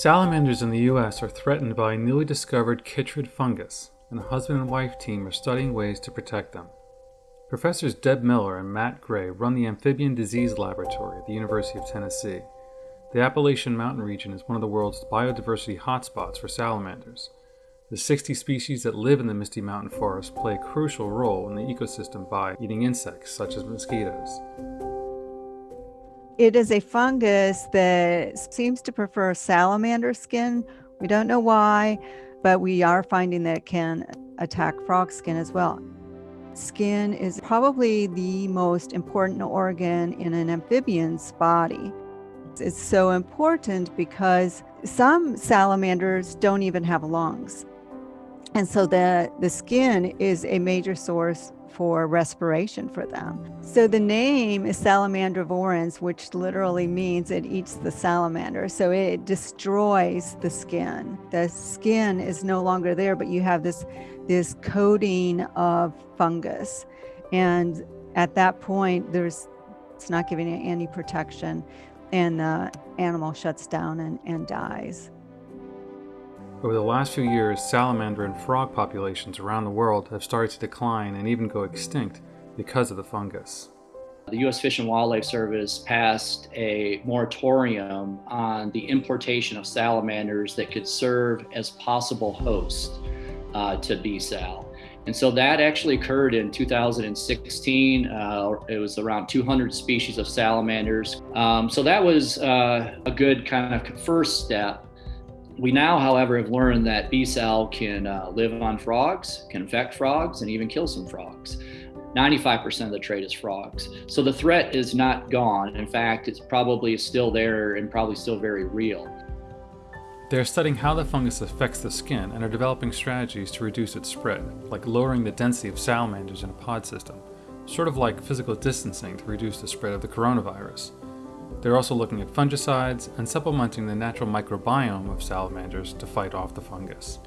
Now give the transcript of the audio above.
Salamanders in the US are threatened by a newly discovered chytrid fungus, and a husband and wife team are studying ways to protect them. Professors Deb Miller and Matt Gray run the Amphibian Disease Laboratory at the University of Tennessee. The Appalachian Mountain region is one of the world's biodiversity hotspots for salamanders. The 60 species that live in the Misty Mountain Forest play a crucial role in the ecosystem by eating insects such as mosquitoes. It is a fungus that seems to prefer salamander skin. We don't know why, but we are finding that it can attack frog skin as well. Skin is probably the most important organ in an amphibian's body. It's so important because some salamanders don't even have lungs. And so the, the skin is a major source for respiration for them. So the name is Salamandrivorans, which literally means it eats the salamander. So it destroys the skin. The skin is no longer there, but you have this, this coating of fungus. And at that point, there's it's not giving any protection and the animal shuts down and, and dies. Over the last few years, salamander and frog populations around the world have started to decline and even go extinct because of the fungus. The U.S. Fish and Wildlife Service passed a moratorium on the importation of salamanders that could serve as possible hosts uh, to Bsal. And so that actually occurred in 2016. Uh, it was around 200 species of salamanders. Um, so that was uh, a good kind of first step we now, however, have learned that Bsal can uh, live on frogs, can infect frogs, and even kill some frogs. 95% of the trade is frogs. So the threat is not gone. In fact, it's probably still there and probably still very real. They are studying how the fungus affects the skin and are developing strategies to reduce its spread, like lowering the density of salamanders in a pod system, sort of like physical distancing to reduce the spread of the coronavirus. They're also looking at fungicides and supplementing the natural microbiome of salamanders to fight off the fungus.